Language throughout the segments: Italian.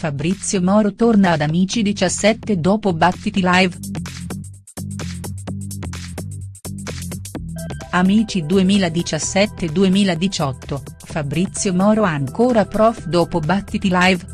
Fabrizio Moro torna ad Amici 17 dopo Battiti Live. Amici 2017-2018, Fabrizio Moro ancora prof dopo Battiti Live.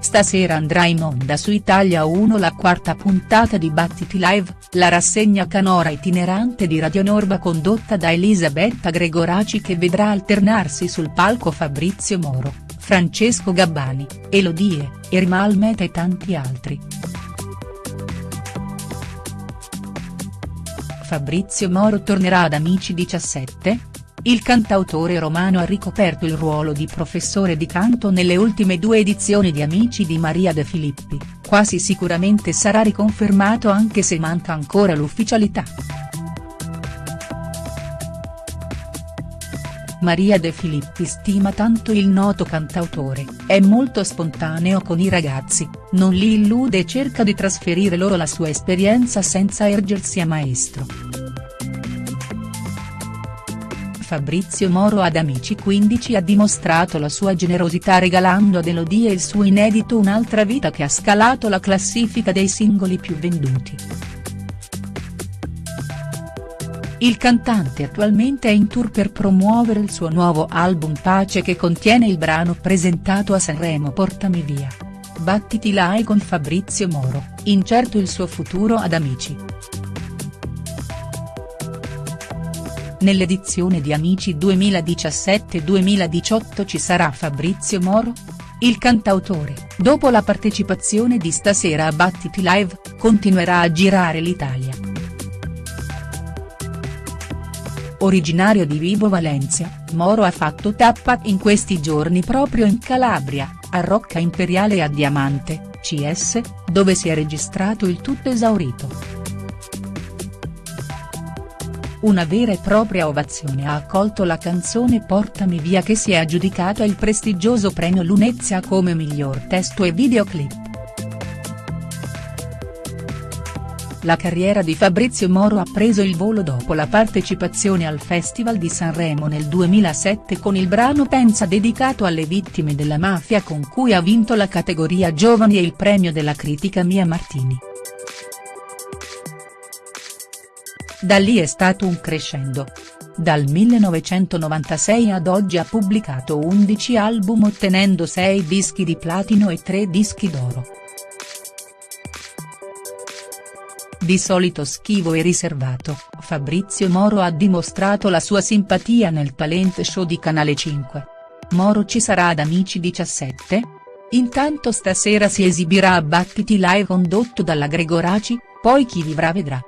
Stasera andrà in onda su Italia 1 la quarta puntata di Battiti Live, la rassegna canora itinerante di Radio Norba condotta da Elisabetta Gregoraci che vedrà alternarsi sul palco Fabrizio Moro, Francesco Gabbani, Elodie, Irma Almeta e tanti altri. Fabrizio Moro tornerà ad Amici 17? Il cantautore romano ha ricoperto il ruolo di professore di canto nelle ultime due edizioni di Amici di Maria De Filippi, quasi sicuramente sarà riconfermato anche se manca ancora l'ufficialità. Maria De Filippi stima tanto il noto cantautore, è molto spontaneo con i ragazzi, non li illude e cerca di trasferire loro la sua esperienza senza ergersi a maestro. Fabrizio Moro ad Amici 15 ha dimostrato la sua generosità regalando ad Elodie il suo inedito Un'altra vita che ha scalato la classifica dei singoli più venduti. Il cantante attualmente è in tour per promuovere il suo nuovo album Pace che contiene il brano presentato a Sanremo Portami via. Battiti lai con Fabrizio Moro, incerto il suo futuro ad Amici. Nell'edizione di Amici 2017-2018 ci sarà Fabrizio Moro? Il cantautore, dopo la partecipazione di stasera a Battiti Live, continuerà a girare l'Italia. Originario di Vibo Valencia, Moro ha fatto tappa in questi giorni proprio in Calabria, a Rocca Imperiale e a Diamante, CS, dove si è registrato il tutto esaurito. Una vera e propria ovazione ha accolto la canzone Portami via che si è aggiudicata il prestigioso premio Lunezia come miglior testo e videoclip. La carriera di Fabrizio Moro ha preso il volo dopo la partecipazione al Festival di Sanremo nel 2007 con il brano Pensa dedicato alle vittime della mafia con cui ha vinto la categoria Giovani e il premio della critica Mia Martini. Da lì è stato un crescendo. Dal 1996 ad oggi ha pubblicato 11 album ottenendo 6 dischi di platino e 3 dischi d'oro. Di solito schivo e riservato, Fabrizio Moro ha dimostrato la sua simpatia nel talent show di Canale 5. Moro ci sarà ad Amici 17? Intanto stasera si esibirà a Battiti Live condotto dalla Gregoraci, poi chi vivrà vedrà.